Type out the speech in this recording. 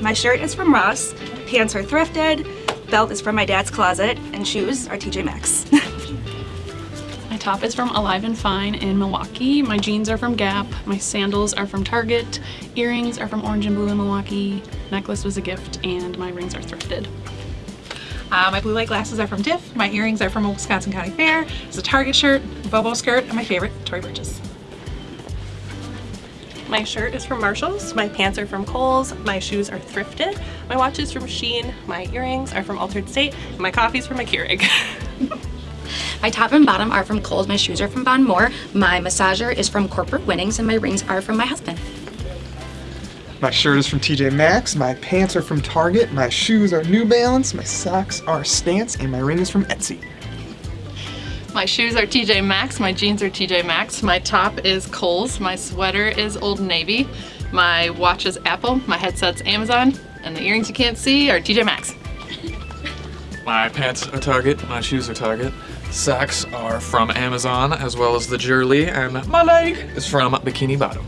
My shirt is from Ross, pants are thrifted, belt is from my dad's closet, and shoes are TJ Maxx. My top is from Alive and Fine in Milwaukee. My jeans are from Gap. My sandals are from Target. Earrings are from Orange and Blue in Milwaukee. Necklace was a gift and my rings are thrifted. Uh, my blue light glasses are from Diff. My earrings are from Wisconsin County Fair. It's a Target shirt, Bobo skirt, and my favorite, Tory Burgess. My shirt is from Marshalls, my pants are from Kohl's, my shoes are thrifted, my watch is from Shein, my earrings are from Altered State, and my coffee's from a Keurig. My top and bottom are from Kohl's, my shoes are from Von Maur, my massager is from Corporate Winnings, and my rings are from my husband. My shirt is from TJ Maxx, my pants are from Target, my shoes are New Balance, my socks are Stance, and my ring is from Etsy. My shoes are TJ Maxx, my jeans are TJ Maxx, my top is Kohl's, my sweater is Old Navy, my watch is Apple, my headset's Amazon, and the earrings you can't see are TJ Maxx. My pants are Target, my shoes are Target, socks are from Amazon, as well as the Jurley, and my leg is from Bikini Bottom.